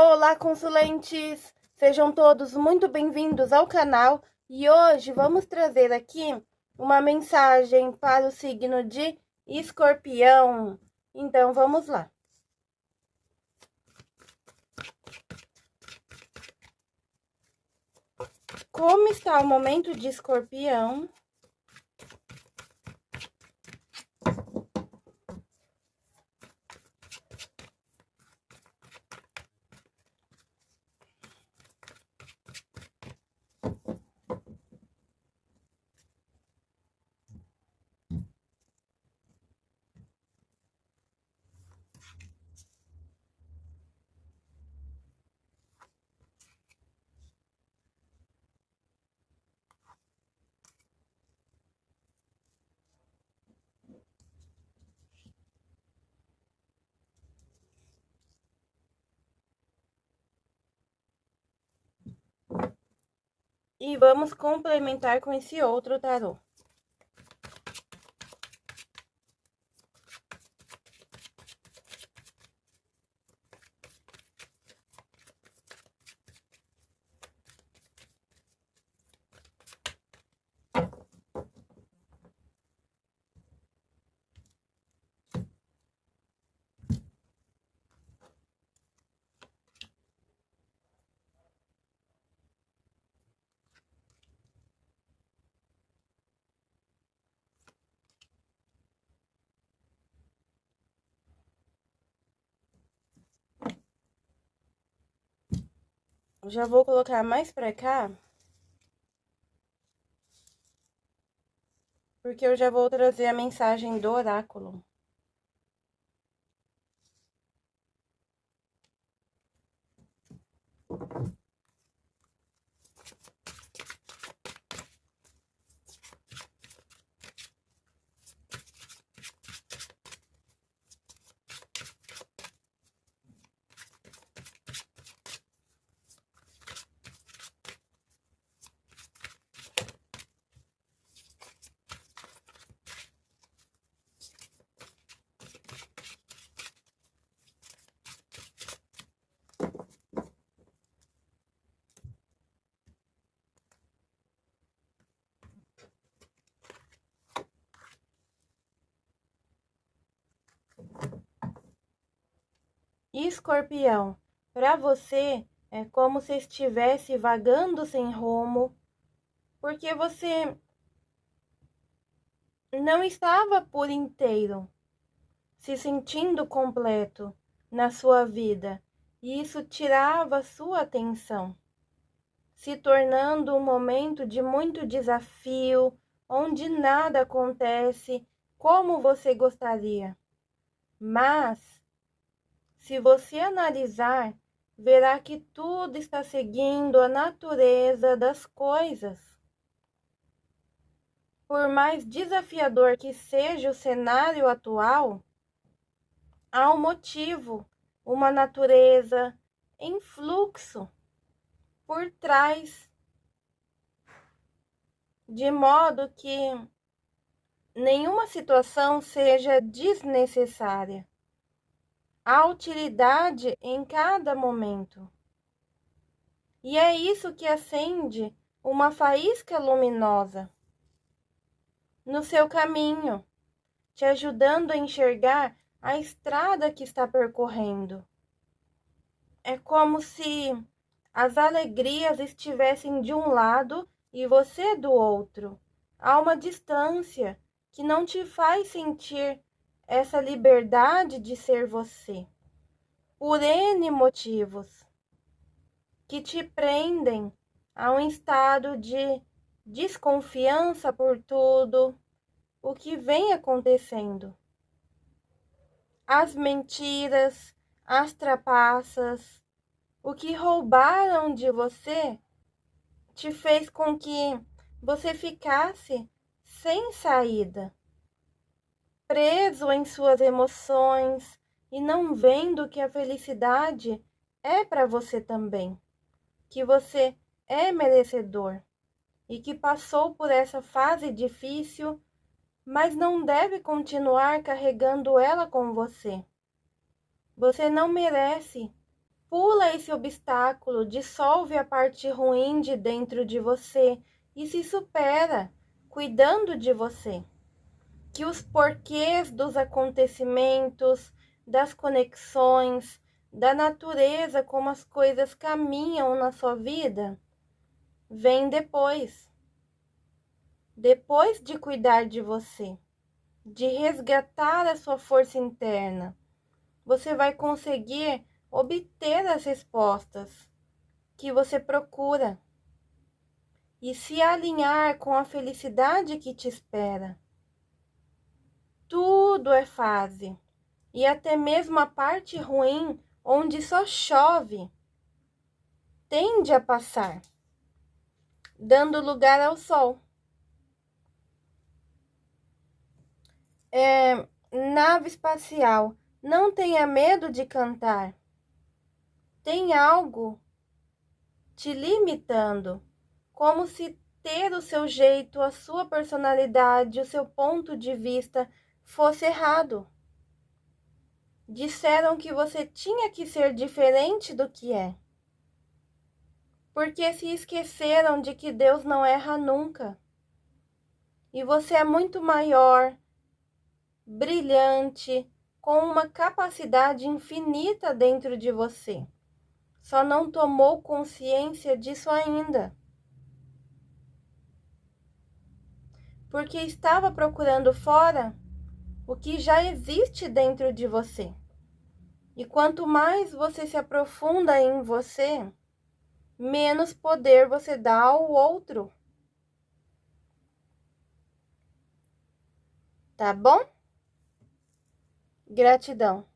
Olá, consulentes! Sejam todos muito bem-vindos ao canal e hoje vamos trazer aqui uma mensagem para o signo de escorpião. Então, vamos lá. Como está o momento de escorpião? E vamos complementar com esse outro tarô. Já vou colocar mais pra cá. Porque eu já vou trazer a mensagem do oráculo. Escorpião, para você é como se estivesse vagando sem rumo, porque você não estava por inteiro se sentindo completo na sua vida, e isso tirava sua atenção, se tornando um momento de muito desafio, onde nada acontece como você gostaria. Mas se você analisar, verá que tudo está seguindo a natureza das coisas. Por mais desafiador que seja o cenário atual, há um motivo, uma natureza em fluxo por trás, de modo que nenhuma situação seja desnecessária a utilidade em cada momento. E é isso que acende uma faísca luminosa no seu caminho, te ajudando a enxergar a estrada que está percorrendo. É como se as alegrias estivessem de um lado e você do outro, a uma distância que não te faz sentir essa liberdade de ser você, por N motivos que te prendem a um estado de desconfiança por tudo o que vem acontecendo. As mentiras, as trapaças, o que roubaram de você te fez com que você ficasse sem saída preso em suas emoções e não vendo que a felicidade é para você também, que você é merecedor e que passou por essa fase difícil, mas não deve continuar carregando ela com você. Você não merece pula esse obstáculo, dissolve a parte ruim de dentro de você e se supera, cuidando de você. Que os porquês dos acontecimentos, das conexões, da natureza, como as coisas caminham na sua vida, vem depois. Depois de cuidar de você, de resgatar a sua força interna, você vai conseguir obter as respostas que você procura e se alinhar com a felicidade que te espera. Tudo é fase, e até mesmo a parte ruim, onde só chove, tende a passar, dando lugar ao sol. É, nave espacial, não tenha medo de cantar. Tem algo te limitando como se ter o seu jeito, a sua personalidade, o seu ponto de vista fosse errado. Disseram que você tinha que ser diferente do que é. Porque se esqueceram de que Deus não erra nunca. E você é muito maior, brilhante, com uma capacidade infinita dentro de você. Só não tomou consciência disso ainda. porque estava procurando fora o que já existe dentro de você. E quanto mais você se aprofunda em você, menos poder você dá ao outro. Tá bom? Gratidão.